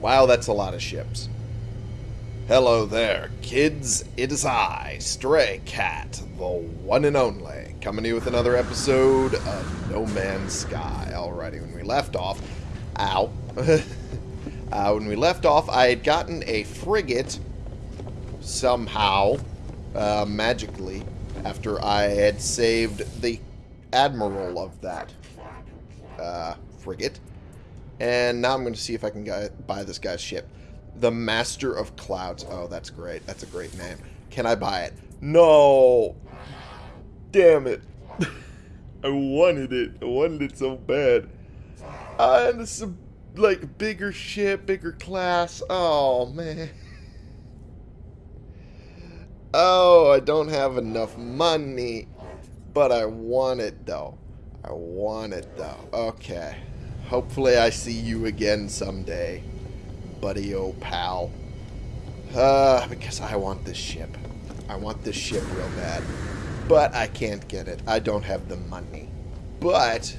Wow, that's a lot of ships. Hello there, kids. It is I, Stray Cat, the one and only, coming to you with another episode of No Man's Sky. Alrighty, when we left off... Ow. uh, when we left off, I had gotten a frigate somehow, uh, magically, after I had saved the admiral of that uh, frigate. And now I'm going to see if I can buy this guy's ship. The Master of Clouds. Oh, that's great. That's a great name. Can I buy it? No! Damn it. I wanted it. I wanted it so bad. Uh, and it's a, like, bigger ship, bigger class. Oh, man. Oh, I don't have enough money. But I want it, though. I want it, though. Okay. Hopefully I see you again someday, buddy oh pal. Uh, because I want this ship. I want this ship real bad. But I can't get it. I don't have the money. But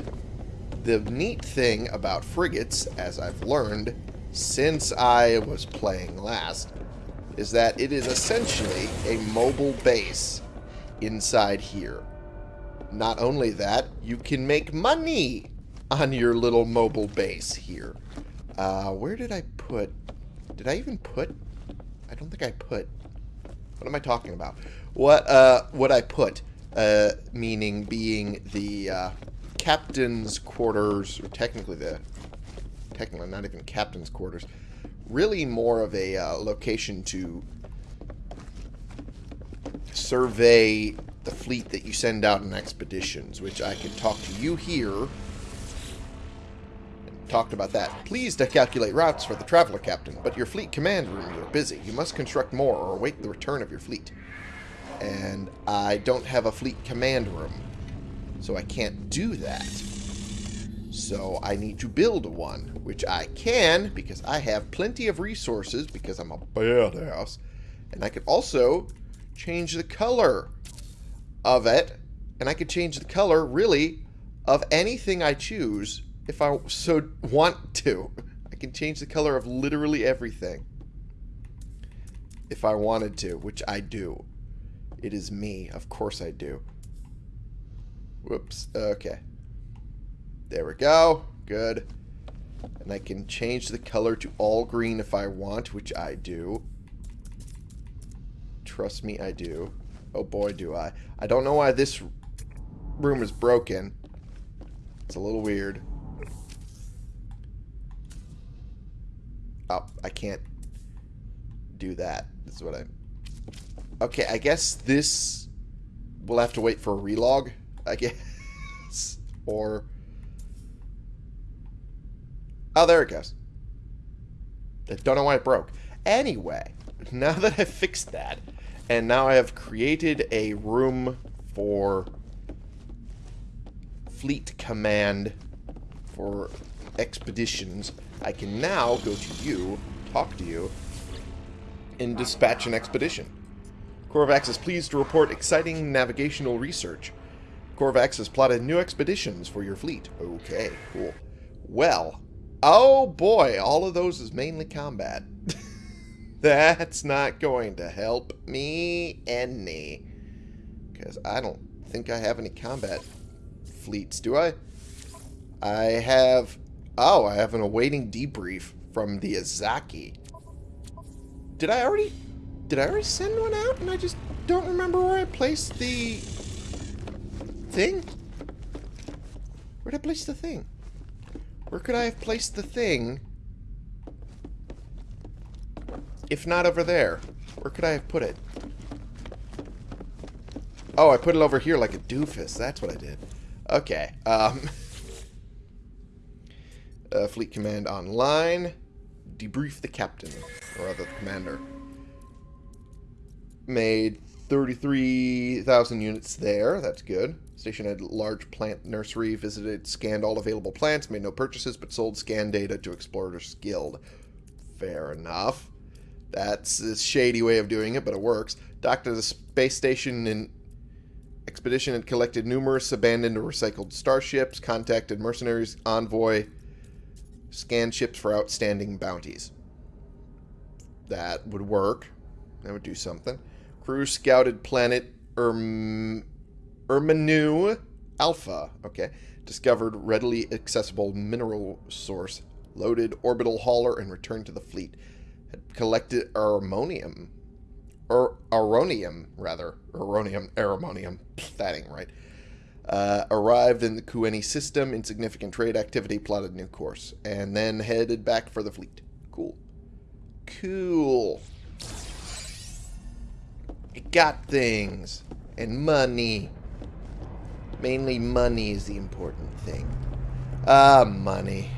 the neat thing about frigates, as I've learned since I was playing last, is that it is essentially a mobile base inside here. Not only that, you can make money on your little mobile base here. Uh, where did I put... Did I even put... I don't think I put... What am I talking about? What, uh, what I put, uh, meaning being the, uh, captain's quarters, or technically the... Technically not even captain's quarters. Really more of a, uh, location to survey the fleet that you send out in expeditions, which I can talk to you here talked about that. Please to calculate routes for the Traveler Captain, but your fleet command rooms are busy. You must construct more or await the return of your fleet. And I don't have a fleet command room, so I can't do that. So I need to build one, which I can because I have plenty of resources because I'm a badass. And I could also change the color of it. And I could change the color, really, of anything I choose if I so want to. I can change the color of literally everything. If I wanted to, which I do. It is me. Of course I do. Whoops. Okay. There we go. Good. And I can change the color to all green if I want, which I do. Trust me, I do. Oh boy, do I. I don't know why this room is broken. It's a little weird. I can't do that. This is what I... Okay, I guess this... We'll have to wait for a relog, I guess. or... Oh, there it goes. I don't know why it broke. Anyway, now that I've fixed that, and now I have created a room for fleet command for expeditions, I can now go to you, talk to you, and dispatch an expedition. Korvax is pleased to report exciting navigational research. Korvax has plotted new expeditions for your fleet. Okay, cool. Well, oh boy, all of those is mainly combat. That's not going to help me any. Because I don't think I have any combat fleets, do I? I have Oh, I have an awaiting debrief from the Azaki. Did I already... Did I already send one out and I just don't remember where I placed the... thing? Where did I place the thing? Where could I have placed the thing? If not over there. Where could I have put it? Oh, I put it over here like a doofus. That's what I did. Okay. Um... Uh, Fleet Command online. Debrief the captain, or rather the commander. Made 33,000 units there. That's good. Station had large plant nursery. Visited, scanned all available plants. Made no purchases, but sold scan data to Explorers Guild. Fair enough. That's a shady way of doing it, but it works. Docked at a space station in Expedition had collected numerous abandoned or recycled starships, contacted mercenaries, envoy, Scan ships for outstanding bounties. That would work. That would do something. Crew scouted planet Erm... Ermanu Alpha. Okay. Discovered readily accessible mineral source. Loaded orbital hauler and returned to the fleet. Had collected ammonium. Or aronium, rather. Aronium, aramonium. That ain't right. Uh, arrived in the Kueni system, insignificant trade activity, plotted new course, and then headed back for the fleet. Cool. Cool. It got things. And money. Mainly money is the important thing. Ah, money.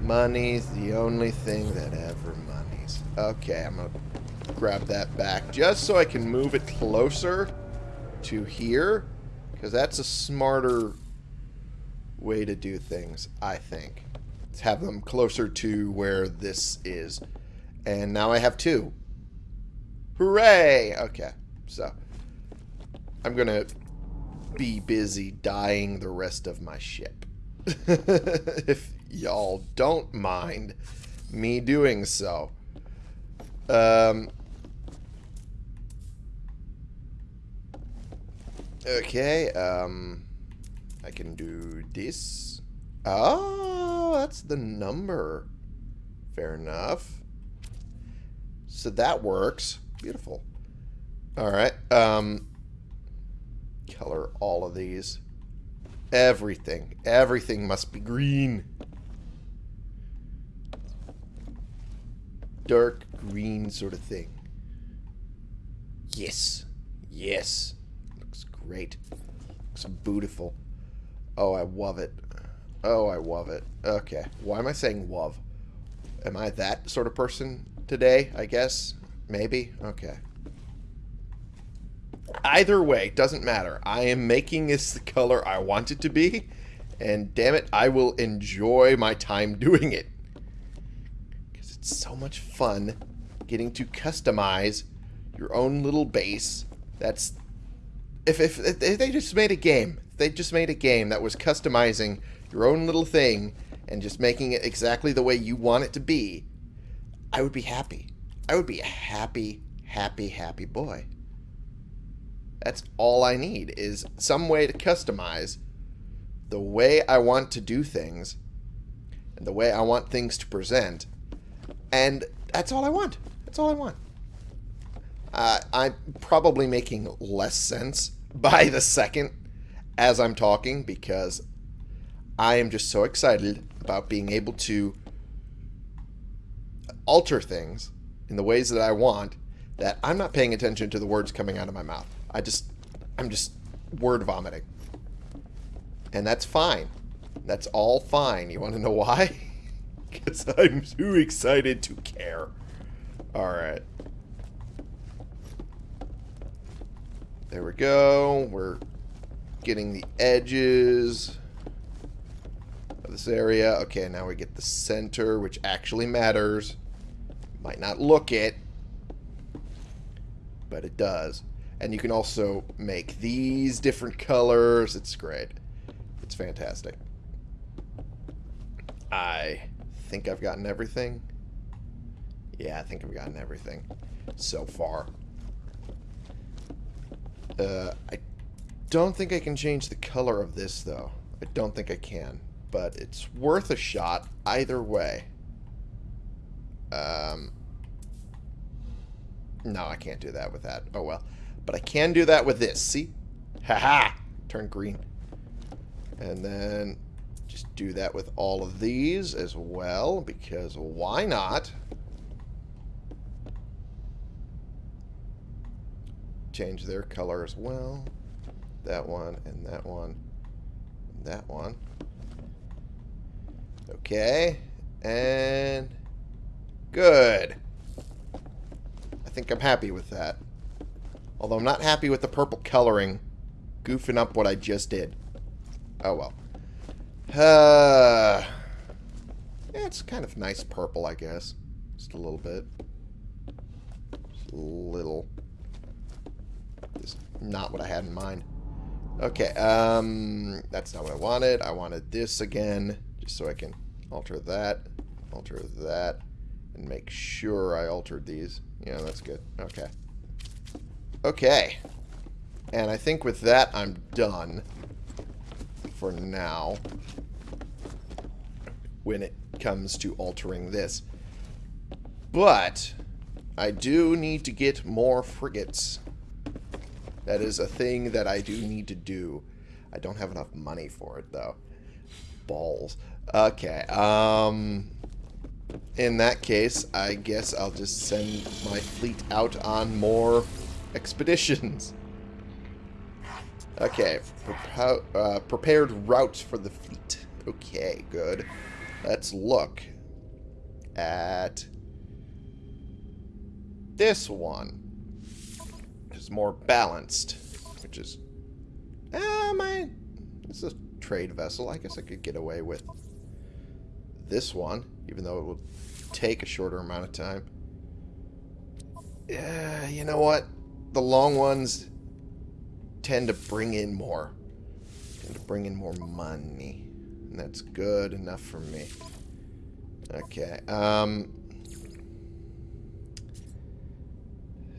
Money's the only thing that ever moneys. Okay, I'm to grab that back just so I can move it closer to here. Because that's a smarter way to do things, I think. Let's have them closer to where this is. And now I have two. Hooray! Okay, so I'm going to be busy dying the rest of my ship. if y'all don't mind me doing so. Um, okay, um, I can do this. Oh, that's the number. Fair enough. So that works. Beautiful. All right. Um, color all of these. Everything. Everything must be green. Dark green sort of thing. Yes. Yes. Great. Looks beautiful. Oh, I love it. Oh, I love it. Okay. Why am I saying love? Am I that sort of person today, I guess? Maybe? Okay. Either way, doesn't matter. I am making this the color I want it to be. And damn it, I will enjoy my time doing it. Because it's so much fun getting to customize your own little base. That's... If, if, if they just made a game, they just made a game that was customizing your own little thing and just making it exactly the way you want it to be, I would be happy. I would be a happy, happy, happy boy. That's all I need is some way to customize the way I want to do things and the way I want things to present. And that's all I want. That's all I want. Uh, I'm probably making less sense by the second as I'm talking because I am just so excited about being able to alter things in the ways that I want that I'm not paying attention to the words coming out of my mouth. I just, I'm just word vomiting. And that's fine. That's all fine. You want to know why? Because I'm too excited to care. Alright. There we go. We're getting the edges of this area. Okay, now we get the center, which actually matters. Might not look it, but it does. And you can also make these different colors. It's great. It's fantastic. I think I've gotten everything. Yeah, I think I've gotten everything so far. Uh, I don't think I can change the color of this, though. I don't think I can. But it's worth a shot either way. Um, no, I can't do that with that. Oh, well. But I can do that with this. See? Haha! -ha! Turn green. And then just do that with all of these as well, because why not? Change their color as well. That one, and that one, and that one. Okay. And... Good. I think I'm happy with that. Although I'm not happy with the purple coloring goofing up what I just did. Oh well. Uh, yeah, it's kind of nice purple, I guess. Just a little bit. Just a little. Not what I had in mind. Okay, um, that's not what I wanted. I wanted this again, just so I can alter that, alter that, And make sure I altered these. Yeah, that's good. Okay. Okay. And I think with that, I'm done. For now. When it comes to altering this. But, I do need to get more frigates. That is a thing that I do need to do. I don't have enough money for it, though. Balls. Okay, um... In that case, I guess I'll just send my fleet out on more expeditions. Okay, Prepo uh, prepared routes for the fleet. Okay, good. Let's look at this one. It's more balanced, which is... Ah, uh, my... This is a trade vessel. I guess I could get away with this one, even though it will take a shorter amount of time. Yeah, you know what? The long ones tend to bring in more. Tend to bring in more money. And that's good enough for me. Okay, um...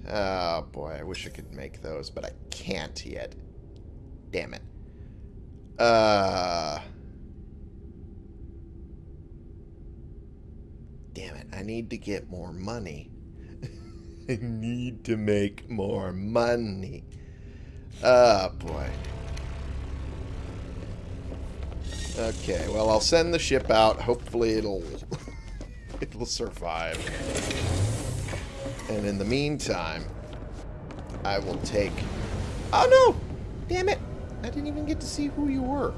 Oh, boy, I wish I could make those, but I can't yet. Damn it. Uh... Damn it, I need to get more money. I need to make more money. Oh, boy. Okay, well, I'll send the ship out. Hopefully it'll... it'll survive. And in the meantime, I will take... Oh, no! Damn it! I didn't even get to see who you were.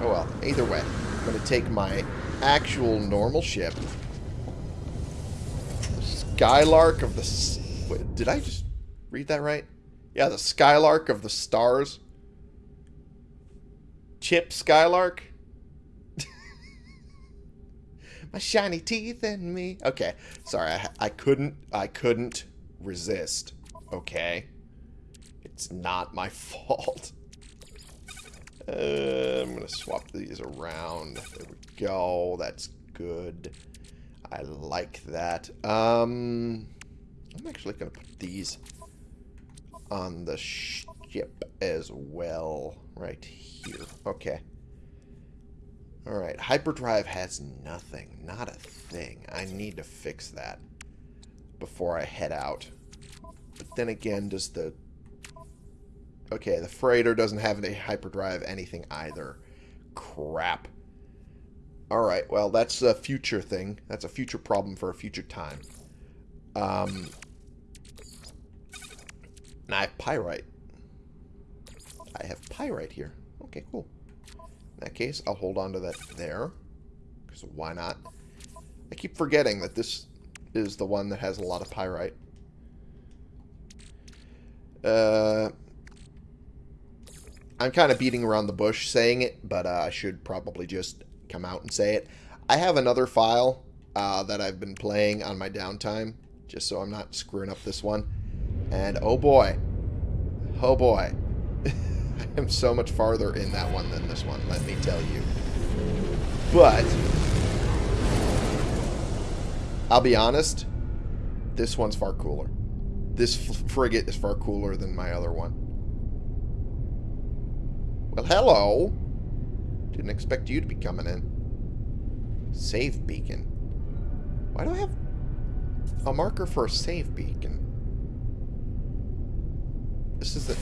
Oh, well. Either way, I'm going to take my actual normal ship Skylark of the... Wait, did I just read that right? Yeah, the Skylark of the stars. Chip Skylark? My shiny teeth and me. Okay, sorry, I, I couldn't, I couldn't resist. Okay? It's not my fault. Uh, I'm going to swap these around. There we go. That's good. I like that. Um, I'm actually going to put these on the ship as well. Right here. Okay. Alright, hyperdrive has nothing. Not a thing. I need to fix that before I head out. But then again, does the... Okay, the freighter doesn't have any hyperdrive anything either. Crap. Alright, well, that's a future thing. That's a future problem for a future time. Um, and I have pyrite. I have pyrite here. Okay, cool. That case, I'll hold on to that there. Because why not? I keep forgetting that this is the one that has a lot of pyrite. Uh, I'm kind of beating around the bush saying it, but uh, I should probably just come out and say it. I have another file uh, that I've been playing on my downtime, just so I'm not screwing up this one. And oh boy, oh boy, I am so much farther in that one than this one, let me tell you. But, I'll be honest, this one's far cooler. This frigate is far cooler than my other one. Well, hello. Didn't expect you to be coming in. Save beacon. Why do I have a marker for a save beacon? This is the...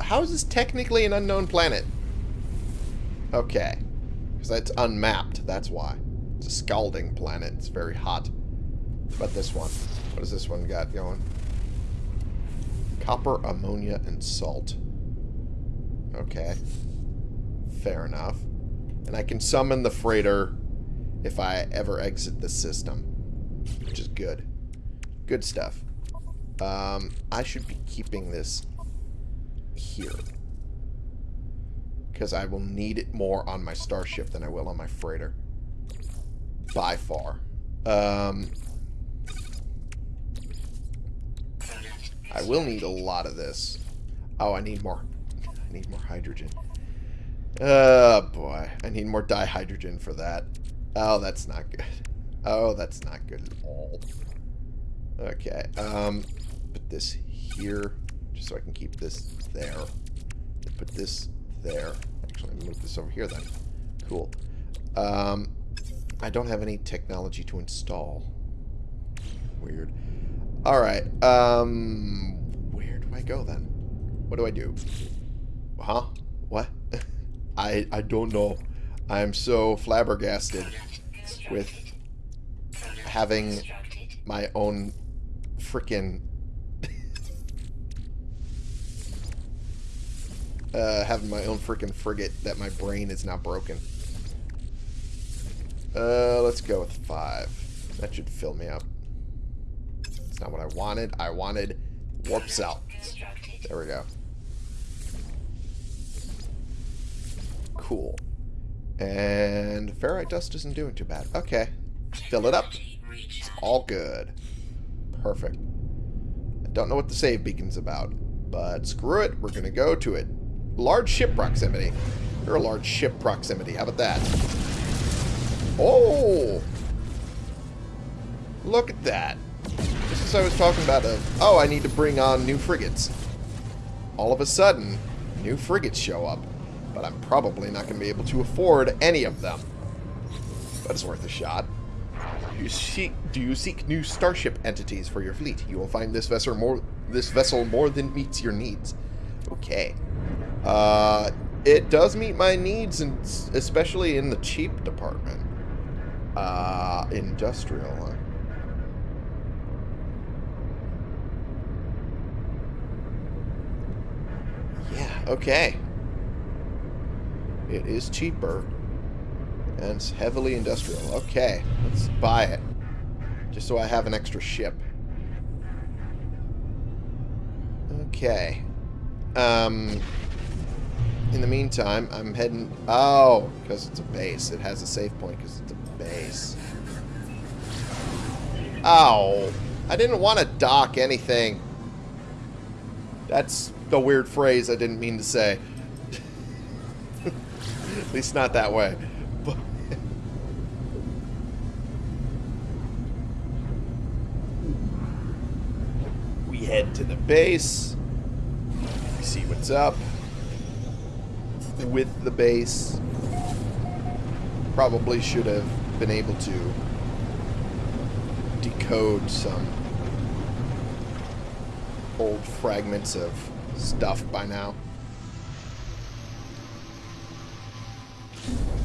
How is this technically an unknown planet? Okay. Because it's unmapped, that's why. It's a scalding planet. It's very hot. But this one. What does this one got going? Copper, ammonia, and salt. Okay. Fair enough. And I can summon the freighter if I ever exit the system. Which is good. Good stuff. Um, I should be keeping this here. Because I will need it more on my starship than I will on my freighter. By far. Um, I will need a lot of this. Oh, I need more. I need more hydrogen. Oh, boy. I need more dihydrogen for that. Oh, that's not good. Oh, that's not good at all. Okay. Um, put this here, just so I can keep this there. Put this there. Actually, move this over here then. Cool. Um, I don't have any technology to install. Weird. Alright. Um, where do I go then? What do I do? Huh? What? I I don't know. I'm so flabbergasted with having my own freaking uh, having my own freaking frigate that my brain is now broken. Uh, let's go with five. That should fill me up. It's not what I wanted. I wanted warp cell. There we go. Cool. And ferrite dust isn't doing too bad. Okay. Fill it up. It's all good. Perfect. I don't know what the save beacon's about, but screw it. We're going to go to it. Large ship proximity. You're a large ship proximity. How about that? Oh! Look at that. Just as I was talking about a... Oh, I need to bring on new frigates. All of a sudden, new frigates show up. But I'm probably not going to be able to afford any of them. But it's worth a shot. You seek, do you seek new starship entities for your fleet? You will find this vessel more this vessel more than meets your needs. Okay. Uh, it does meet my needs, and especially in the cheap department. Uh, industrial. Yeah, okay. It is cheaper. And it's heavily industrial. Okay, let's buy it. Just so I have an extra ship. Okay. Um, in the meantime, I'm heading... Oh, because it's a base. It has a save point because it's a base. Oh, I didn't want to dock anything. That's the weird phrase I didn't mean to say. At least not that way. we head to the base. See what's up with the base. Probably should have been able to decode some old fragments of stuff by now.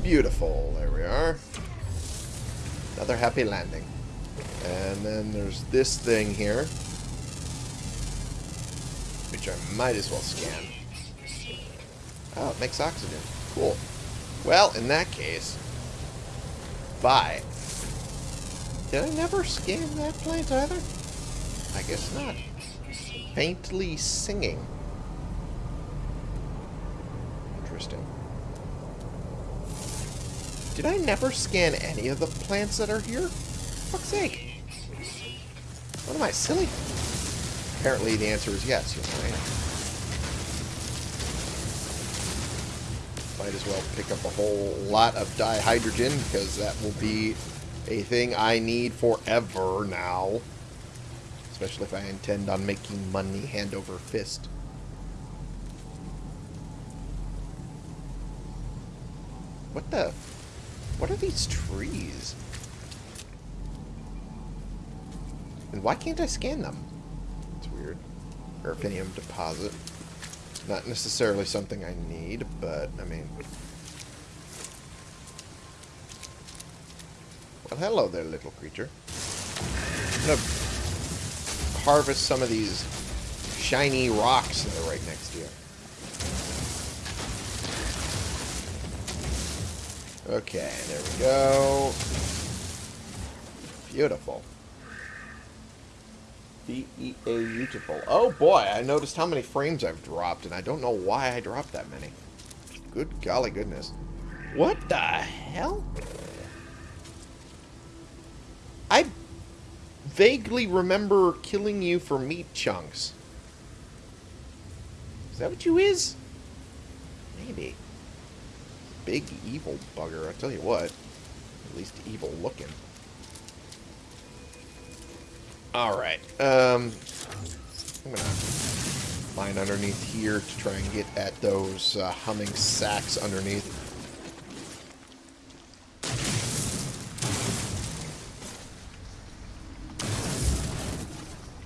Beautiful. There we are. Another happy landing. And then there's this thing here. Which I might as well scan. Oh, it makes oxygen. Cool. Well, in that case, bye. Did I never scan that plant either? I guess not. Faintly singing. Interesting. Did I never scan any of the plants that are here? For fuck's sake. What am I, silly? Apparently the answer is yes, you know, Might as well pick up a whole lot of dihydrogen, because that will be a thing I need forever now. Especially if I intend on making money hand over fist. What the... What are these trees? And why can't I scan them? It's weird. Erfinium deposit. Not necessarily something I need, but, I mean... Well, hello there, little creature. I'm gonna harvest some of these shiny rocks that are right next to you. Okay, there we go. Beautiful. Beautiful. Oh boy, I noticed how many frames I've dropped, and I don't know why I dropped that many. Good golly goodness. What the hell? I vaguely remember killing you for meat chunks. Is that what you is? Maybe. Big evil bugger, I tell you what. At least evil looking. Alright. Um, I'm gonna mine underneath here to try and get at those uh, humming sacks underneath.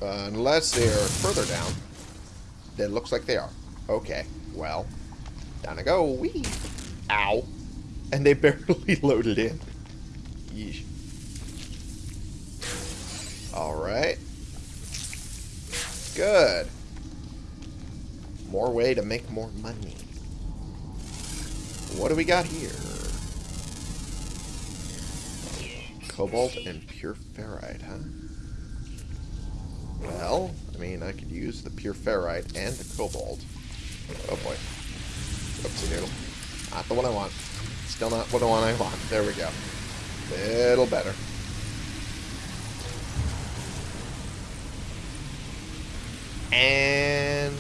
Uh, unless they are further down. Then looks like they are. Okay, well. Down I go. Wee. Ow. And they barely loaded in. Yeesh. Alright. Good. More way to make more money. What do we got here? Cobalt and pure ferrite, huh? Well, I mean, I could use the pure ferrite and the cobalt. Oh boy. Oopsie doodle. Not the one I want. Still not what the one I want. There we go. Little better. And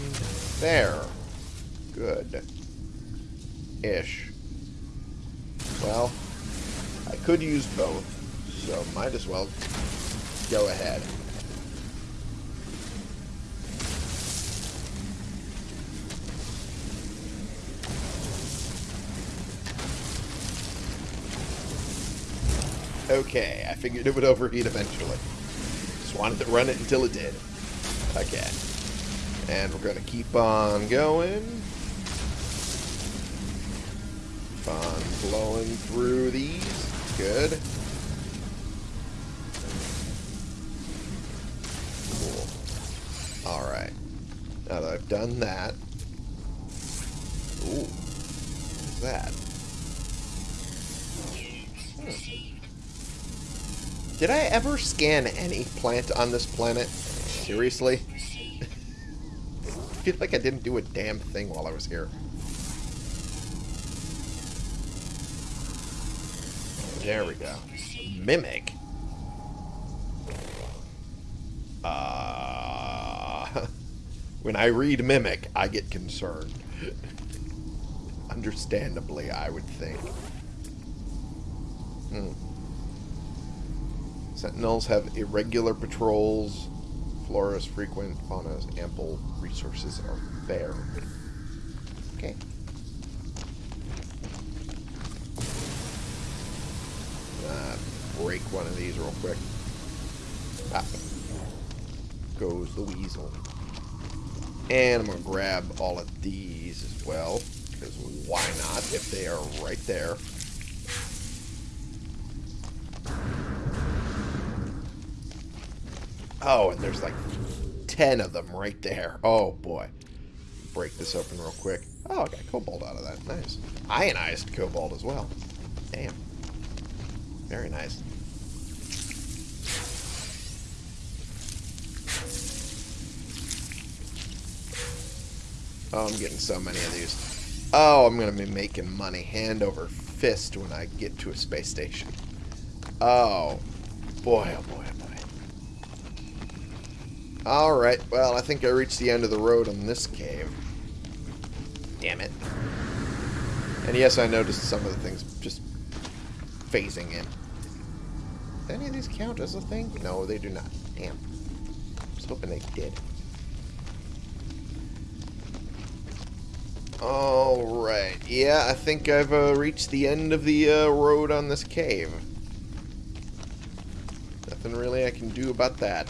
there. Good. Ish. Well, I could use both, so might as well go ahead. Okay, I figured it would overheat eventually. Just wanted to run it until it did. Okay. And we're going to keep on going. Keep on blowing through these. Good. Cool. Alright. Now that I've done that... Ooh. What's that? Did I ever scan any plant on this planet? Seriously? Feel like I didn't do a damn thing while I was here. There we go. Mimic. Uh, when I read Mimic, I get concerned. Understandably, I would think. Hmm. Sentinels have irregular patrols. Flora is frequent. Fauna's ample. Resources are fair. Okay. Uh, break one of these real quick. Ah. Goes the weasel. And I'm going to grab all of these as well. Because why not if they are right there. Oh, and there's like 10 of them right there. Oh, boy. Break this open real quick. Oh, I got cobalt out of that. Nice. Ionized cobalt as well. Damn. Very nice. Oh, I'm getting so many of these. Oh, I'm going to be making money hand over fist when I get to a space station. Oh, boy, oh boy, oh boy. Alright, well, I think I reached the end of the road on this cave. Damn it. And yes, I noticed some of the things just phasing in. Do any of these count as a thing? No, they do not. Damn. I was hoping they did. Alright, yeah, I think I've uh, reached the end of the uh, road on this cave. Nothing really I can do about that.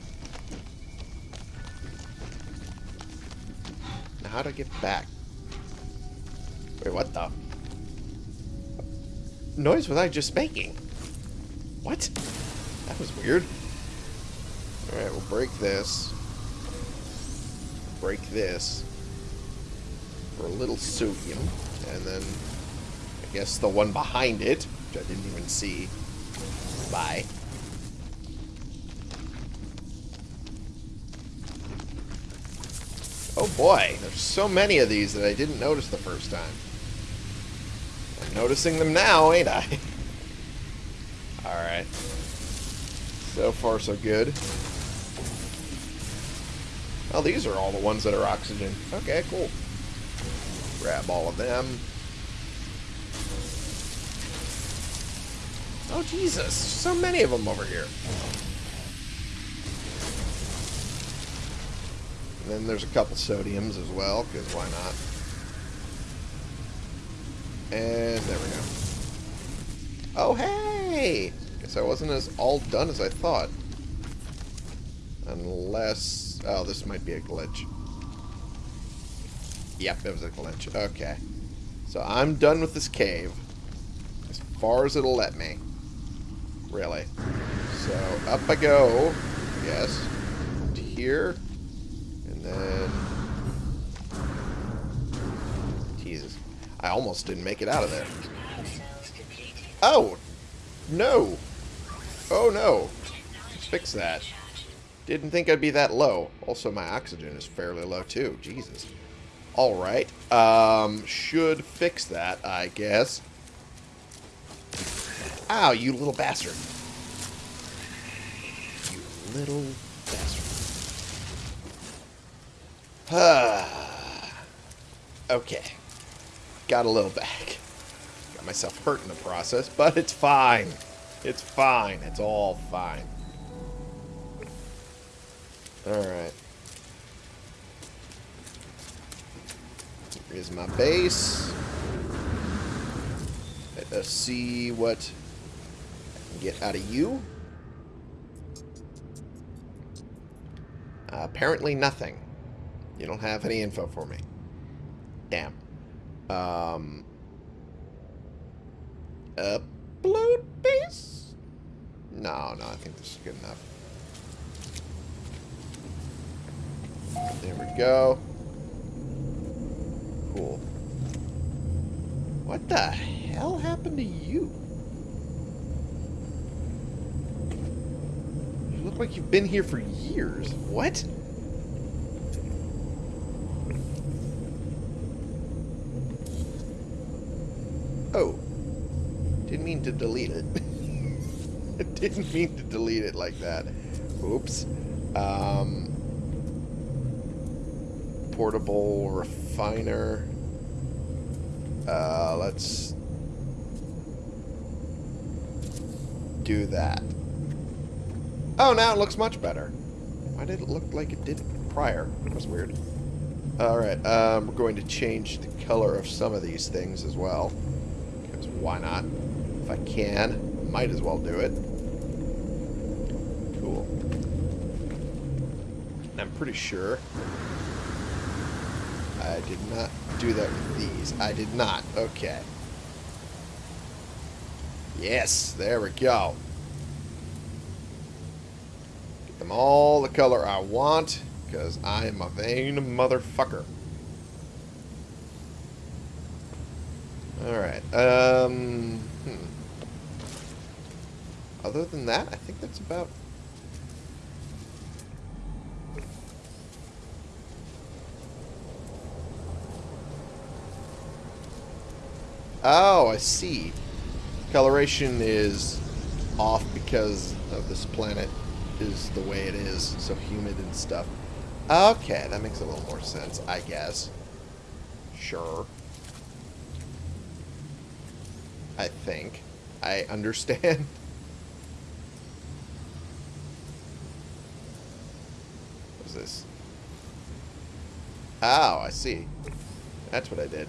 How to get back? Wait, what the? Noise was I just making? What? That was weird. Alright, we'll break this. Break this for a little sodium, and then I guess the one behind it, which I didn't even see. Bye. Oh boy, there's so many of these that I didn't notice the first time. I'm noticing them now, ain't I? Alright. So far, so good. Oh, these are all the ones that are oxygen. Okay, cool. Grab all of them. Oh, Jesus. So many of them over here. And then there's a couple sodiums as well, because why not? And there we go. Oh, hey! Guess I wasn't as all done as I thought. Unless... Oh, this might be a glitch. Yep, it was a glitch. Okay. So I'm done with this cave. As far as it'll let me. Really. So up I go. Yes. To here. Then... Jesus. I almost didn't make it out of there. Oh! No! Oh no! Fix that. Didn't think I'd be that low. Also, my oxygen is fairly low too. Jesus. Alright. Um, should fix that, I guess. Ow, you little bastard. You little okay. Got a little back. Got myself hurt in the process, but it's fine. It's fine. It's all fine. Alright. Here's my base. Let us see what I can get out of you. Uh, apparently nothing. You don't have any info for me. Damn. Um, upload base? No, no, I think this is good enough. There we go. Cool. What the hell happened to you? You look like you've been here for years. What? Oh. Didn't mean to delete it. It didn't mean to delete it like that. Oops. Um, portable refiner. Uh, let's do that. Oh, now it looks much better. Why did it look like it did prior? That was weird. Alright, um, we're going to change the color of some of these things as well. Because why not? I can, might as well do it. Cool. I'm pretty sure I did not do that with these. I did not. Okay. Yes, there we go. Get them all the color I want, because I am a vain motherfucker. Alright, um... Other than that, I think that's about Oh, I see. Coloration is off because of this planet is the way it is, so humid and stuff. Okay, that makes a little more sense, I guess. Sure. I think. I understand. What's this? Oh, I see. That's what I did.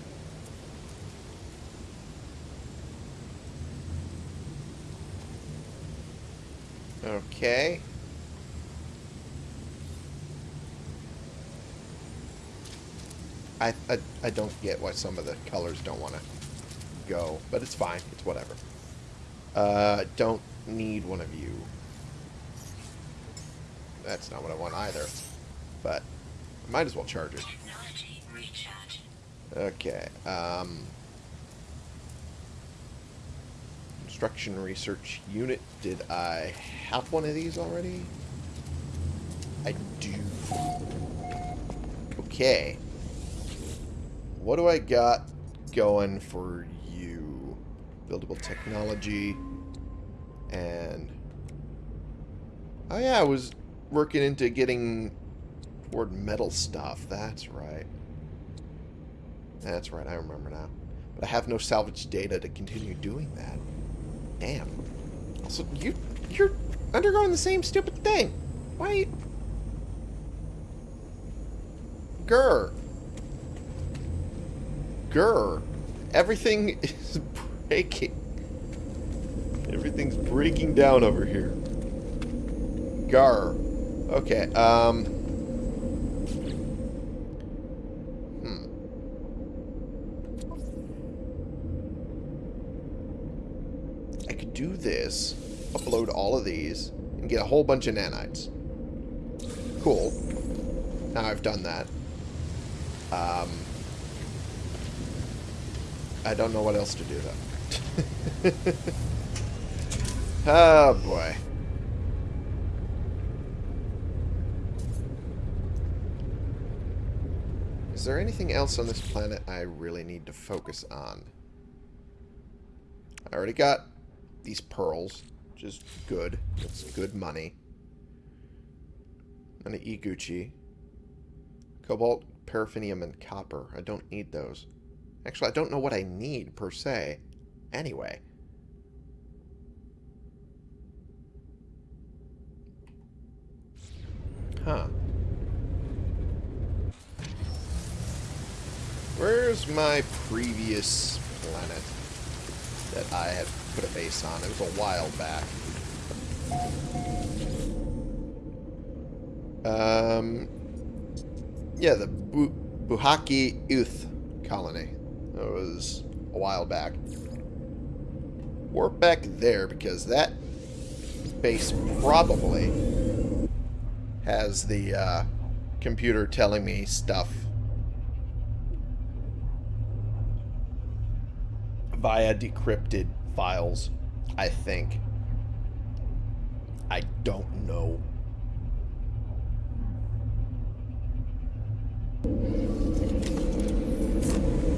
Okay. I, I, I don't get why some of the colors don't want to go, but it's fine. It's whatever. Uh, don't need one of you. That's not what I want either. But might as well charge it. Okay. Um, Construction Research Unit. Did I have one of these already? I do. Okay. What do I got going for you? Buildable technology. And... Oh yeah, I was working into getting toward metal stuff. That's right. That's right, I remember now. But I have no salvage data to continue doing that. Damn. Also, you, you're undergoing the same stupid thing. Why Grr. Grr. Everything is breaking. Everything's breaking down over here. Gar. Okay, um... Hmm. I could do this, upload all of these, and get a whole bunch of nanites. Cool. Now I've done that. Um... I don't know what else to do, though. oh, boy. Is there anything else on this planet I really need to focus on? I already got these pearls, which is good. That's good money. And an Iguchi. Cobalt, paraffinium, and copper. I don't need those. Actually, I don't know what I need, per se. Anyway. Huh. Where's my previous planet that I had put a base on? It was a while back. Um, yeah, the Bu Buhaki Uth colony. That was a while back. Warp back there because that base probably has the uh, computer telling me stuff via decrypted files, I think. I don't know.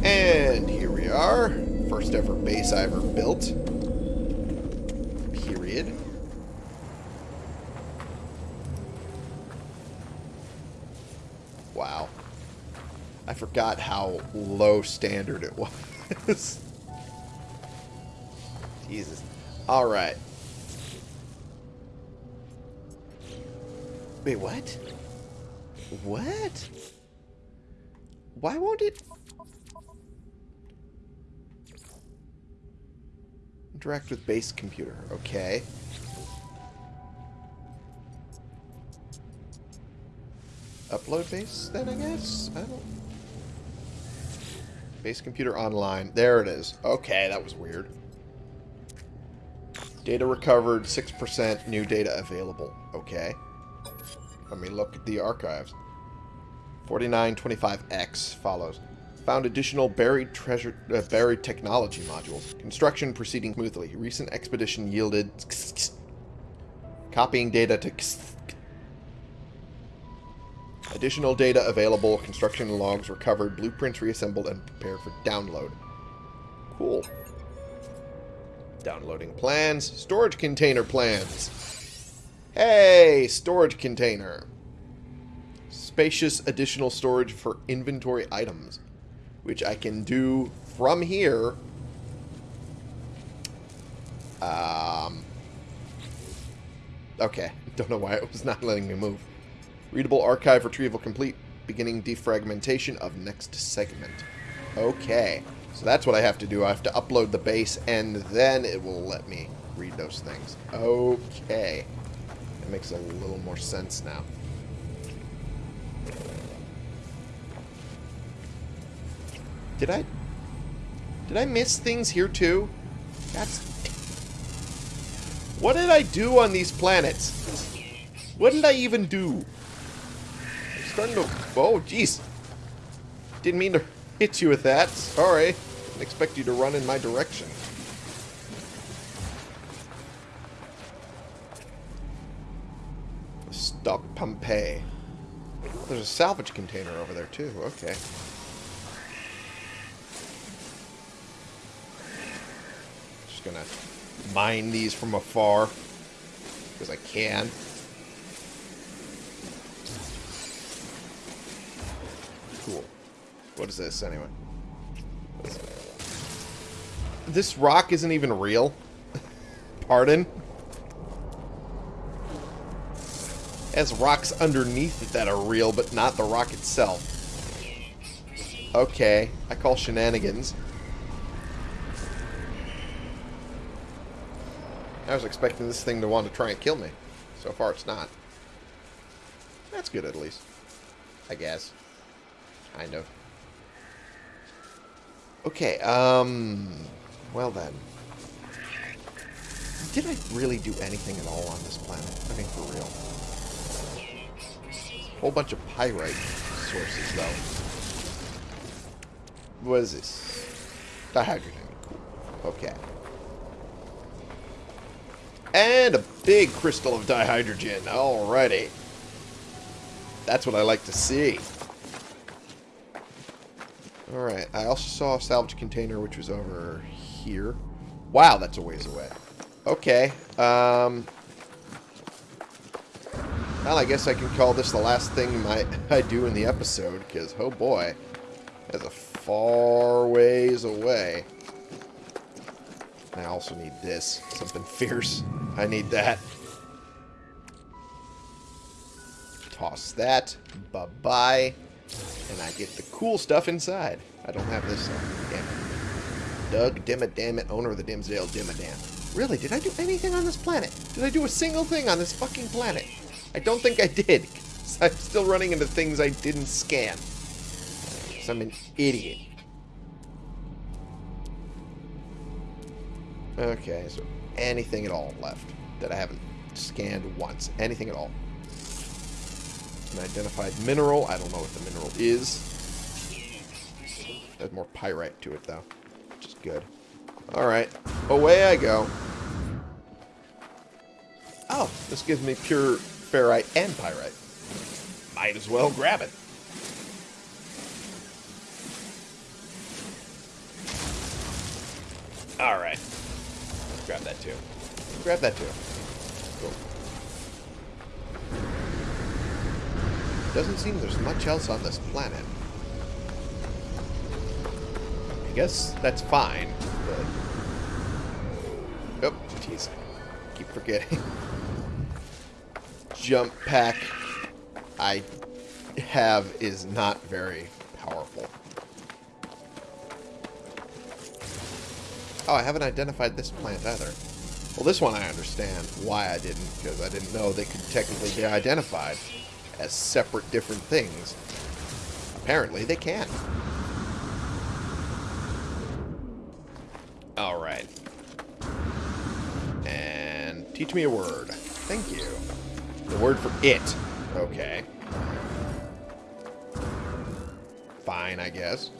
And here we are. First ever base I ever built. Period. Wow. I forgot how low standard it was. Jesus. Alright. Wait, what? What? Why won't it... Interact with base computer. Okay. Upload base, then, I guess? I don't... Base computer online. There it is. Okay, that was weird. Data recovered, 6%, new data available. Okay. Let me look at the archives. 4925X follows. Found additional buried treasure, uh, buried technology modules. Construction proceeding smoothly. Recent expedition yielded copying data to additional data available. Construction logs recovered. Blueprints reassembled and prepared for download. Cool. Downloading plans. Storage container plans. Hey, storage container. Spacious additional storage for inventory items. Which I can do from here. Um, okay. Don't know why it was not letting me move. Readable archive retrieval complete. Beginning defragmentation of next segment. Okay. So that's what I have to do. I have to upload the base, and then it will let me read those things. Okay. That makes a little more sense now. Did I... Did I miss things here, too? That's... What did I do on these planets? What did I even do? I'm starting to... Oh, jeez. Didn't mean to hit you with that. Sorry. Didn't expect you to run in my direction. Stop Pompeii. There's a salvage container over there too. Okay. Just gonna mine these from afar. Because I can. Cool. What is this, anyway? This rock isn't even real. Pardon? As rocks underneath it that are real, but not the rock itself. Okay, I call shenanigans. I was expecting this thing to want to try and kill me. So far, it's not. That's good, at least. I guess. Kind of. Okay, um... Well then. Did I really do anything at all on this planet? I mean, for real. Whole bunch of pyrite sources, though. What is this? Dihydrogen. Okay. And a big crystal of dihydrogen. Alrighty. That's what I like to see. Alright, I also saw a salvage container which was over here. Wow, that's a ways away. Okay, um... Well, I guess I can call this the last thing my, I do in the episode, because, oh boy, that's a far ways away. I also need this. Something fierce. I need that. Toss that. Bye-bye. And I get the cool stuff inside. I don't have this. Uh, damn it. Doug Dimmadamit, owner of the Dimmsdale Dimmadome. Really, did I do anything on this planet? Did I do a single thing on this fucking planet? I don't think I did. I'm still running into things I didn't scan. Because I'm an idiot. Okay, so anything at all left that I haven't scanned once. Anything at all. An identified mineral. I don't know what the mineral is. There's more pyrite to it, though. Which is good. Alright. Away I go. Oh, this gives me pure ferrite and pyrite. Might as well grab it. Alright. Grab that too. Grab that too. Doesn't seem there's much else on this planet. I guess that's fine, but... Oh, jeez. Keep forgetting. Jump pack I have is not very powerful. Oh, I haven't identified this plant either. Well, this one I understand why I didn't, because I didn't know they could technically be identified as separate different things. Apparently, they can. Alright. And teach me a word. Thank you. The word for it. Okay. Fine, I guess.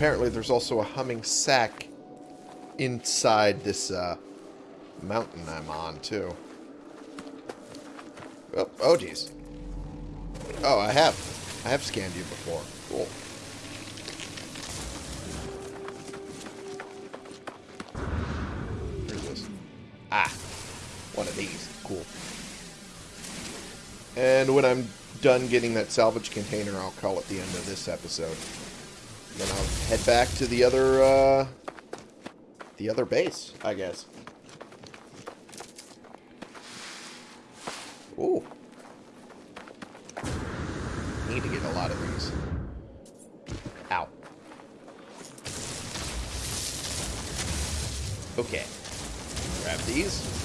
Apparently there's also a Humming Sac inside this uh, mountain I'm on, too. Oh, oh, geez. Oh, I have. I have scanned you before. Cool. Where's this? Ah. One of these. Cool. And when I'm done getting that salvage container, I'll call it the end of this episode. Then I'll head back to the other, uh, the other base, I guess. Ooh. Need to get a lot of these. Ow. Okay. Grab these.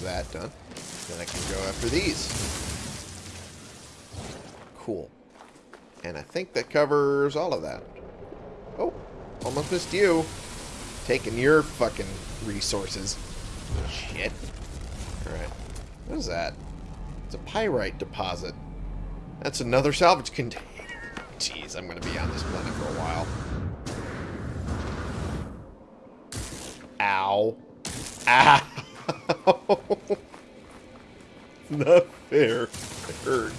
That done. Then I can go after these. Cool. And I think that covers all of that. Oh, almost missed you. Taking your fucking resources. Shit. Alright. What is that? It's a pyrite deposit. That's another salvage container. Jeez, I'm going to be on this planet for a while. Ow. Ow. Not fair. It hurt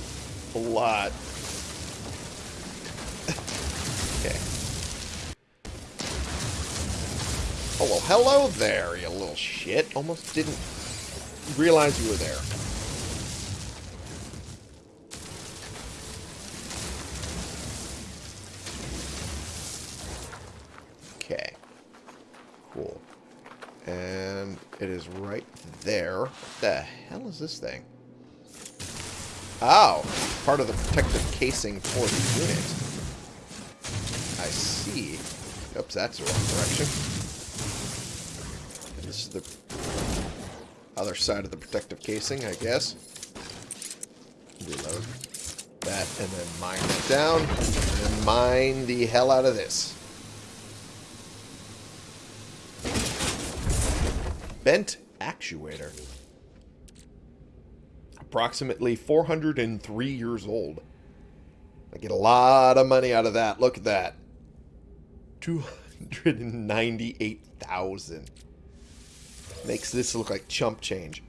a lot. okay. Oh, well, hello there, you little shit. Almost didn't realize you were there. there. What the hell is this thing? Oh, part of the protective casing for the unit. I see. Oops, that's the wrong direction. This is the other side of the protective casing, I guess. Reload that, and then mine that down, and mine the hell out of this. Bent actuator. Approximately 403 years old. I get a lot of money out of that. Look at that. 298,000. Makes this look like chump change.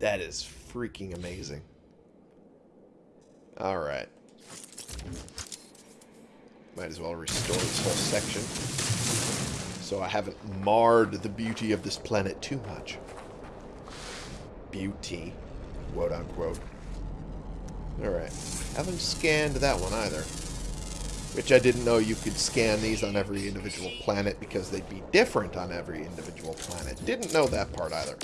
That is freaking amazing. Alright. Might as well restore this whole section. So I haven't marred the beauty of this planet too much. Beauty. Quote unquote. Alright. Haven't scanned that one either. Which I didn't know you could scan these on every individual planet because they'd be different on every individual planet. Didn't know that part either.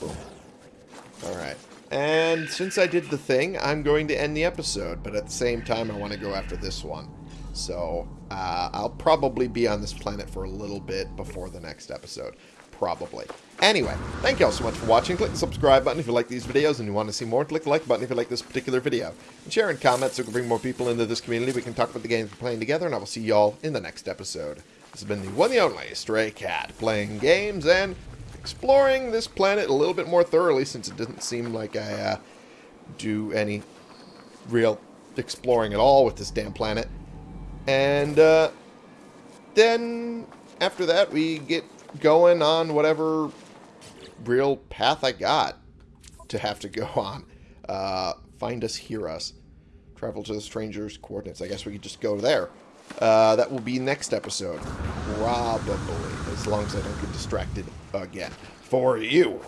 Boom. Alright. And since I did the thing, I'm going to end the episode. But at the same time, I want to go after this one. So, uh, I'll probably be on this planet for a little bit before the next episode. Probably. Anyway, thank you all so much for watching. Click the subscribe button if you like these videos and you want to see more. Click the like button if you like this particular video. And share and comment so we can bring more people into this community. We can talk about the games we're playing together, and I will see y'all in the next episode. This has been the one and only Stray Cat, playing games and exploring this planet a little bit more thoroughly since it doesn't seem like I uh, do any real exploring at all with this damn planet. And uh, then after that, we get going on whatever real path I got to have to go on. Uh, find us, hear us. Travel to the stranger's coordinates. I guess we could just go there. Uh, that will be next episode. Probably. As long as I don't get distracted again. For you.